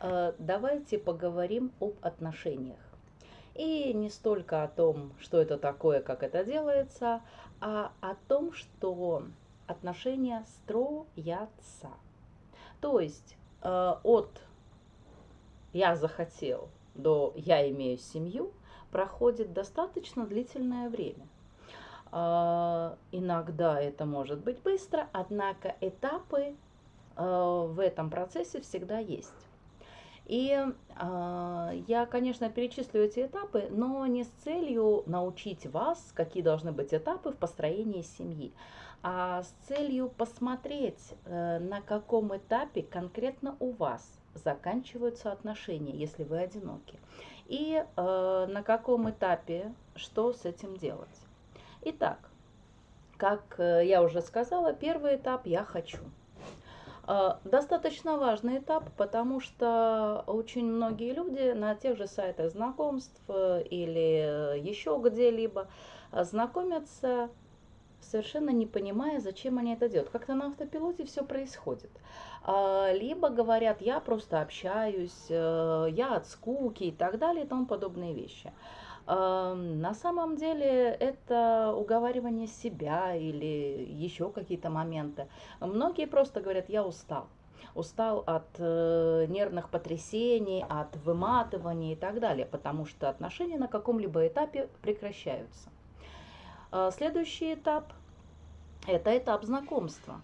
э, давайте поговорим об отношениях. И не столько о том, что это такое, как это делается, а о том, что отношения строятся. То есть э, от «я захотел» до «я имею семью» проходит достаточно длительное время. Э, иногда это может быть быстро, однако этапы в этом процессе всегда есть. И э, я, конечно, перечислю эти этапы, но не с целью научить вас, какие должны быть этапы в построении семьи, а с целью посмотреть, э, на каком этапе конкретно у вас заканчиваются отношения, если вы одиноки, и э, на каком этапе что с этим делать. Итак, как э, я уже сказала, первый этап «я хочу». А, достаточно важный этап, потому что очень многие люди на тех же сайтах знакомств э, или еще где-либо знакомятся, совершенно не понимая, зачем они это делают. Как-то на автопилоте все происходит. А, либо говорят, я просто общаюсь, э, я от скуки и так далее и тому подобные вещи. На самом деле это уговаривание себя или еще какие-то моменты. Многие просто говорят, я устал. Устал от э, нервных потрясений, от выматывания и так далее, потому что отношения на каком-либо этапе прекращаются. Э, следующий этап – это этап знакомства.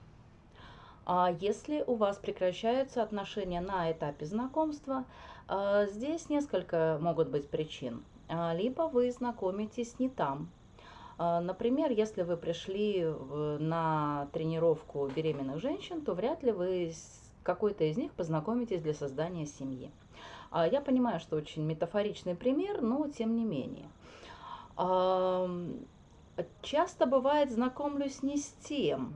А если у вас прекращаются отношения на этапе знакомства, э, здесь несколько могут быть причин. А, либо вы знакомитесь не там. А, например, если вы пришли на тренировку беременных женщин, то вряд ли вы с какой-то из них познакомитесь для создания семьи. А, я понимаю, что очень метафоричный пример, но тем не менее. Часто бывает знакомлюсь не с тем.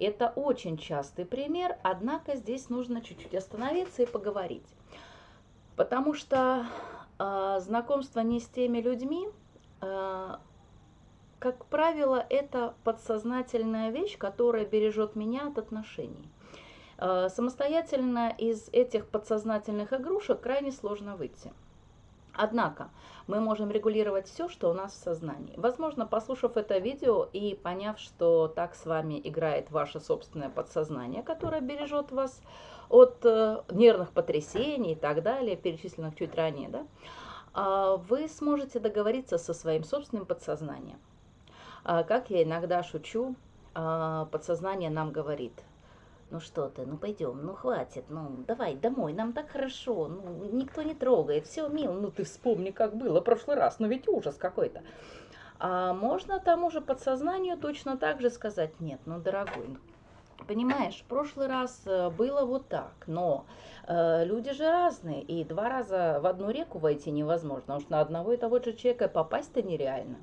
Это очень частый пример, однако здесь нужно чуть-чуть остановиться и поговорить. Потому что знакомство не с теми людьми, а, как правило, это подсознательная вещь, которая бережет меня от отношений. А, самостоятельно из этих подсознательных игрушек крайне сложно выйти. Однако мы можем регулировать все, что у нас в сознании. Возможно, послушав это видео и поняв, что так с вами играет ваше собственное подсознание, которое бережет вас от э, нервных потрясений и так далее, перечисленных чуть ранее, да, а, вы сможете договориться со своим собственным подсознанием. А, как я иногда шучу, а, подсознание нам говорит, ну что ты, ну пойдем, ну хватит, ну давай домой, нам так хорошо, ну никто не трогает, все мило, ну ты вспомни, как было в прошлый раз, ну ведь ужас какой-то. А можно тому же подсознанию точно так же сказать, нет, ну дорогой, Понимаешь, в прошлый раз э, было вот так, но э, люди же разные, и два раза в одну реку войти невозможно, что на одного и того же человека попасть-то нереально.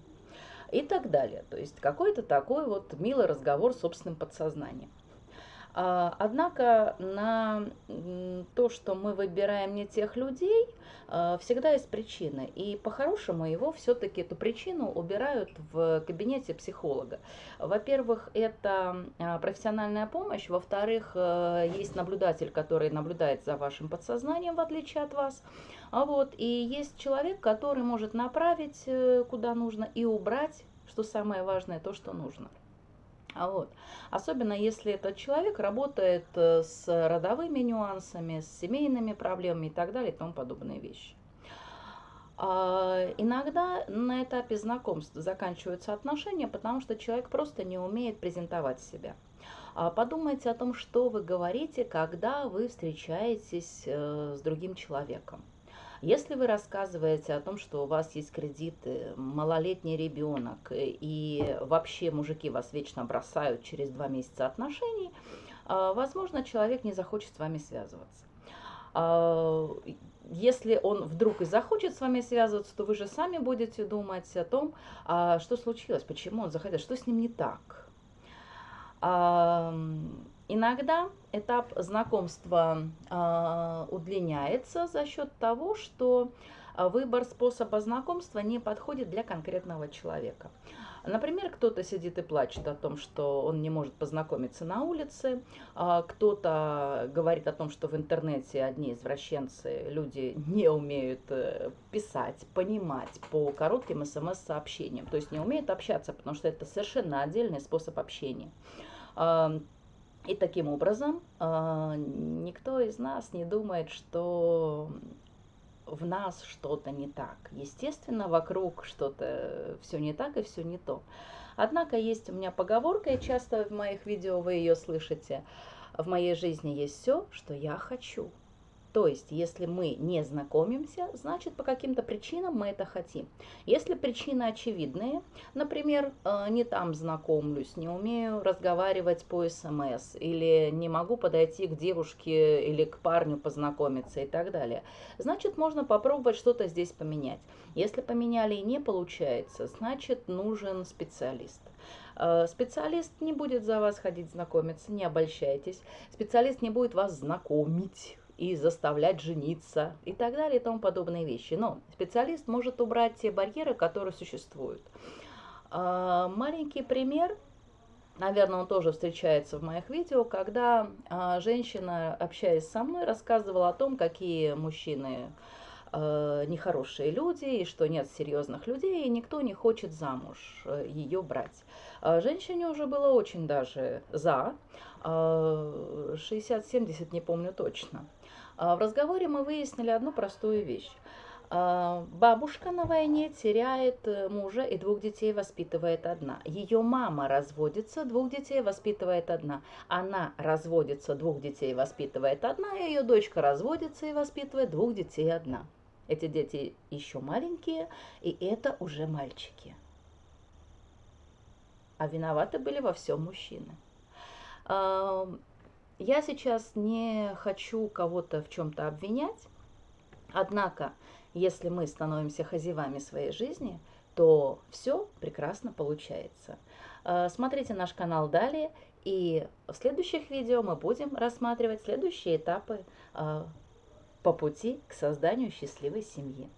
И так далее. То есть какой-то такой вот милый разговор с собственным подсознанием. А, однако на то, что мы выбираем не тех людей, а, всегда есть причины. И по-хорошему его все-таки эту причину убирают в кабинете психолога. Во-первых, это а, профессиональная помощь. Во-вторых, есть наблюдатель, который наблюдает за вашим подсознанием, в отличие от вас. Вот, и есть человек, который может направить э, куда нужно и убрать, что самое важное, то, что нужно. А вот. Особенно если этот человек работает э, с родовыми нюансами, с семейными проблемами и так далее и тому подобные вещи. А, иногда на этапе знакомства заканчиваются отношения, потому что человек просто не умеет презентовать себя. А подумайте о том, что вы говорите, когда вы встречаетесь э, с другим человеком. Если вы рассказываете о том, что у вас есть кредиты, малолетний ребенок и вообще мужики вас вечно бросают через два месяца отношений, а, возможно, человек не захочет с вами связываться. А, если он вдруг и захочет с вами связываться, то вы же сами будете думать о том, а, что случилось, почему он захотел, что с ним не так. Иногда этап знакомства э, удлиняется за счет того, что выбор способа знакомства не подходит для конкретного человека. Например, кто-то сидит и плачет о том, что он не может познакомиться на улице, а кто-то говорит о том, что в интернете одни извращенцы, люди не умеют э, писать, понимать по коротким смс-сообщениям, то есть не умеют общаться, потому что это совершенно отдельный способ общения. И таким образом а, никто из нас не думает, что в нас что-то не так. Естественно, вокруг что-то все не так и все не то. Однако есть у меня поговорка, и часто в моих видео вы ее слышите. В моей жизни есть все, что я хочу. То есть, если мы не знакомимся, значит, по каким-то причинам мы это хотим. Если причины очевидные, например, э, не там знакомлюсь, не умею разговаривать по СМС, или не могу подойти к девушке или к парню познакомиться и так далее, значит, можно попробовать что-то здесь поменять. Если поменяли и не получается, значит, нужен специалист. Э, специалист не будет за вас ходить знакомиться, не обольщайтесь. Специалист не будет вас знакомить и заставлять жениться и так далее и тому подобные вещи. Но специалист может убрать те барьеры, которые существуют. А, маленький пример, наверное, он тоже встречается в моих видео, когда а, женщина, общаясь со мной, рассказывала о том, какие мужчины а, нехорошие люди, и что нет серьезных людей, и никто не хочет замуж э, ее брать. Женщине уже было очень даже за, 60-70, не помню точно. А, в разговоре мы выяснили одну простую вещь. А, бабушка на войне теряет э, мужа и двух детей воспитывает одна. Ее мама разводится, двух детей воспитывает одна. Она разводится, двух детей воспитывает одна, ее дочка разводится и воспитывает двух детей одна. Эти дети еще маленькие, и это уже мальчики. А виноваты были во всем мужчины. Я сейчас не хочу кого-то в чем-то обвинять, однако, если мы становимся хозяевами своей жизни, то все прекрасно получается. Э, смотрите наш канал далее, и в следующих видео мы будем рассматривать следующие этапы э, по пути к созданию счастливой семьи.